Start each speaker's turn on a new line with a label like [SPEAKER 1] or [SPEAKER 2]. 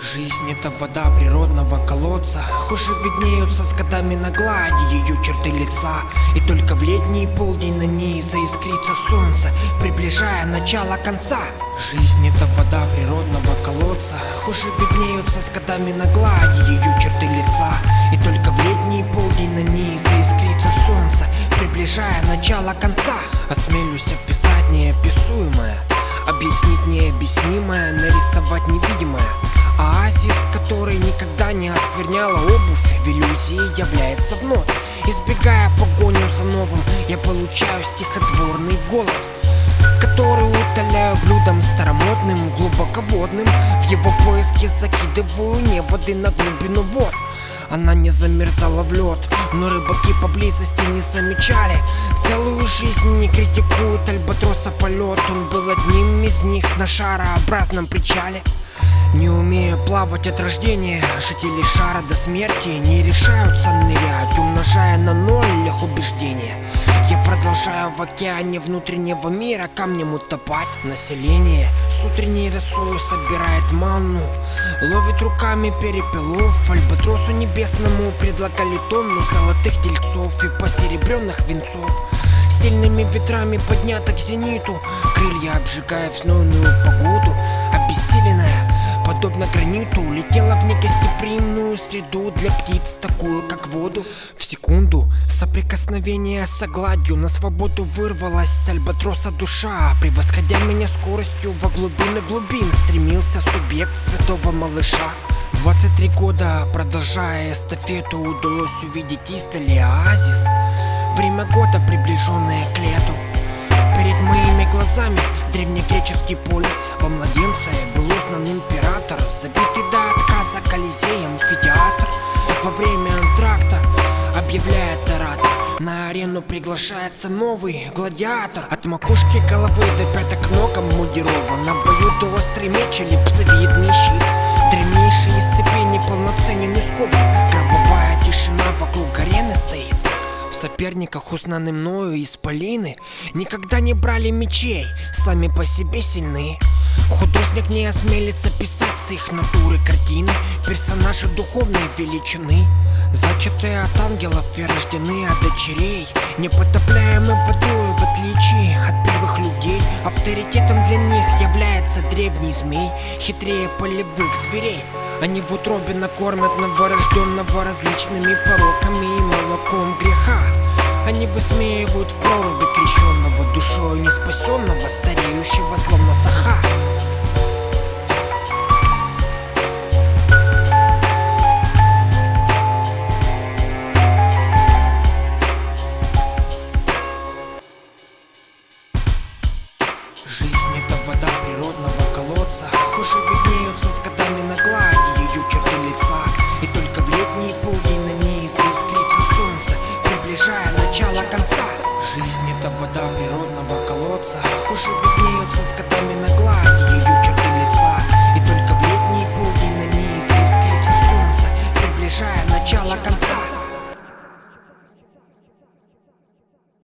[SPEAKER 1] Жизнь это вода природного колодца. Хуже виднеются с годами на глади ее черты лица. И только в летний полдень на ней заискрится солнце Приближая начало конца. Жизнь это вода природного колодца. Хуже виднеются с годами на глади ее черты лица. И только в летний полдень на ней заискрится солнце Приближая начало конца. Осмелюсь описать неописуемое Объяснить необъяснимое, нарисовать невидимое оскверняла обувь В иллюзии является вновь. Избегая погоню за новым Я получаю стихотворный голод Который утоляю блюдом старомодным, глубоководным. В его поиске закидываю неводы на глубину вод. Она не замерзала в лед, но рыбаки поблизости не замечали. Целую жизнь не критикуют альбатроса полет. Он был одним из них на шарообразном причале не умея плавать от рождения, жители шара до смерти не решаются нырять, умножая на ноль их убеждения. Я продолжаю в океане внутреннего мира камнем утопать. Население с утренней росою собирает манну, ловит руками перепелов. Альбатросу небесному предлагали тонну золотых тельцов и посеребренных венцов. Сильными ветрами поднято к зениту, крылья обжигая в погоду, обессиленная подобно граниту Улетела в негостеприимную среду для птиц, такую как воду. В секунду соприкосновения с гладью На свободу вырвалась с альбатроса душа. Превосходя меня скоростью во глубины глубин Стремился субъект святого малыша. 23 года, продолжая эстафету Удалось увидеть издали оазис. Время года, приближенное к лету. Перед моими глазами древнегреческий полис Во младенце узнан император Забитый до отказа колизеем амфитеатр Во время антракта объявляет оратор. На арену приглашается новый гладиатор. От макушки головы до пяток ногам мундирован. На бою до острый меч или псовидный щит. Древнейший из цепей неполноценен и скован. Гробовая тишина вокруг арены стоит. Соперниках, узнаны мною исполины Никогда не брали мечей, сами по себе сильны Художник не осмелится писать с их натуры картины. Персонажи духовной величины. Зачатые от ангелов и рождены от дочерей. Непотопляемы водой в отличие от первых людей. Авторитетом для них является древний змей Хитрее полевых зверей. Они в утробе накормят новорожденного различными пороками и молоком греха. Они высмеивают в проруби крещенного душою неспасенного, стареющего словно саха Жизнь это вода природного колодца. Хуже виднеются с годами на глади ее черты лица. И только в летние полдни на ней заискрится солнце Приближая начало конца. Жизнь это вода природного колодца. Хуже виднеются с годами на глади ее